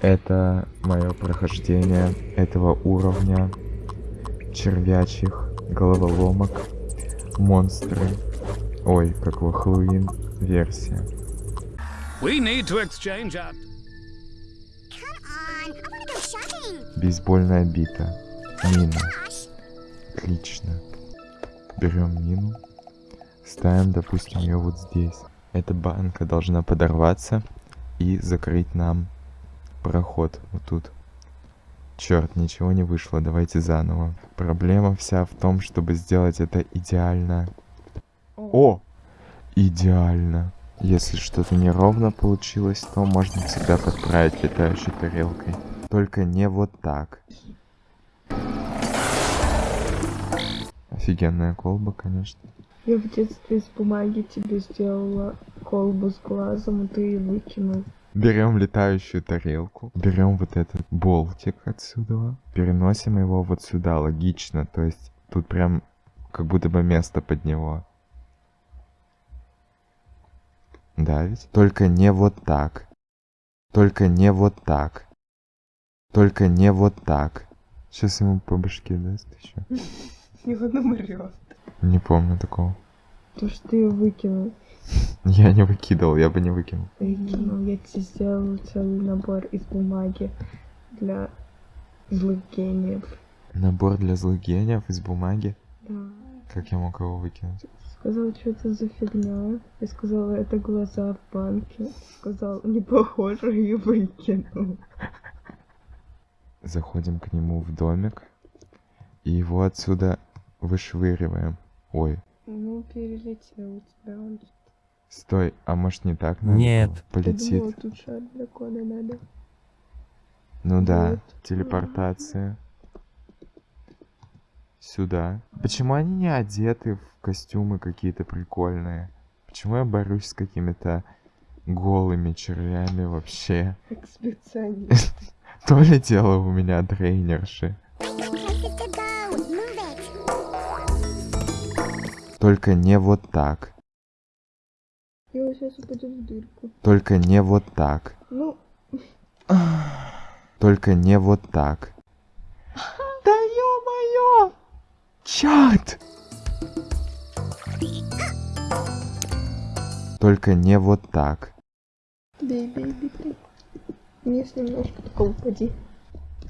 Это мое прохождение этого уровня червячих головоломок, монстры. Ой, как во Хэллоуин версия. We need to exchange our... Come on, I wanna go shopping. Бейсбольная бита. Мина. Gosh. Отлично. Берем мину. Ставим, допустим, ее вот здесь. Эта банка должна подорваться и закрыть нам проход вот тут. Черт, ничего не вышло, давайте заново. Проблема вся в том, чтобы сделать это идеально. О! Идеально. Если что-то неровно получилось, то можно всегда подправить летающей тарелкой. Только не вот так. Офигенная колба, конечно. Я в детстве из бумаги тебе сделала колбу с глазом, и ты ее выкинул. Берем летающую тарелку, берем вот этот болтик отсюда, переносим его вот сюда, логично, то есть тут прям как будто бы место под него. Да ведь? Только не вот так. Только не вот так. Только не вот так. Сейчас ему по башке даст еще. И он умрет. Не помню такого. То, что ты ее выкинул. Я не выкидывал, я бы не выкинул. Выкинул. Я тебе сделала целый набор из бумаги для злых гениев. Набор для злых гениев из бумаги. Да. Как я мог его выкинуть? Сказал, что это за фигня. Я сказала, это глаза в банке. Сказал, не похоже, и выкинул. Заходим к нему в домик. И его отсюда вышвыриваем. Ой, Ну, перелетел у тебя он. стой, а может не так надо? Нет. было? Я Полетит. думала, тут шар для кода надо. Ну да, Вот. телепортация. Сюда. Почему они не одеты в костюмы какие-то прикольные? Почему я борюсь с какими-то голыми червями вообще? Как специалист. То ли дело у меня тренерши. Только не вот так. Он сейчас упадет в дырку. Только не вот так. Ну, Только не вот так. Да ё-моё! Чёрт! Только не вот так. бей, бей, бей, бей. Вниз немножко, только упади.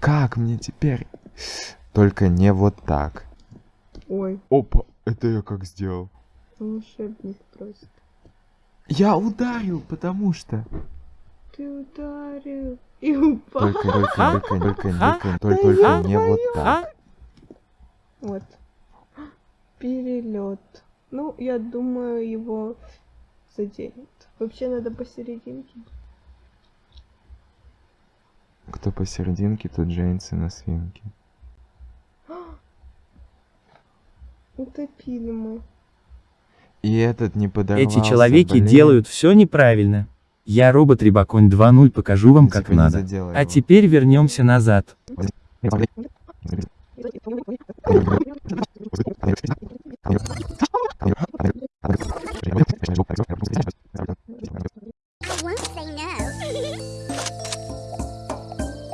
Как мне теперь? Только не вот так. Ой, Опа, это я как сделал? волшебник просто. Я ударил, потому что. Ты ударил и упал. Только, только, только, только, только, только, только не вот так. Вот. Перелет. Ну, я думаю, его заденет. Вообще надо посерединке. Кто посерединке, тот женится на свинке. Утопили мы. И этот не подорвался, Эти человеки блин. делают все неправильно. Я робот Рибаконь 2.0 покажу вам как Типа не надо. А теперь вернемся назад.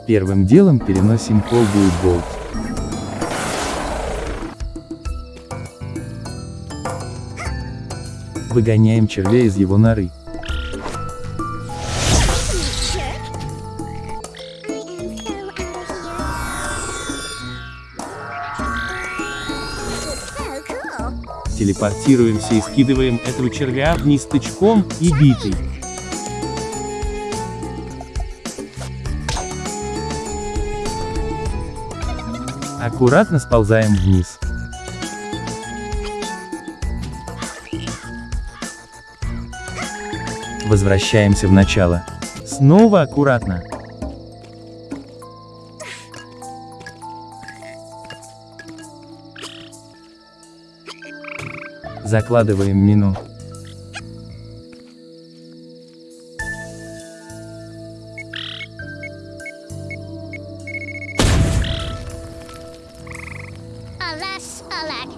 Первым делом переносим колбу и болт. Выгоняем червя из его норы. Телепортируемся и скидываем этого червя вниз тычком и битой. Аккуратно сползаем вниз. Возвращаемся в начало. Снова аккуратно. Закладываем мину. Alas, alack.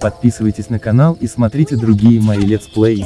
подписывайтесь на канал и смотрите другие мои летсплеи.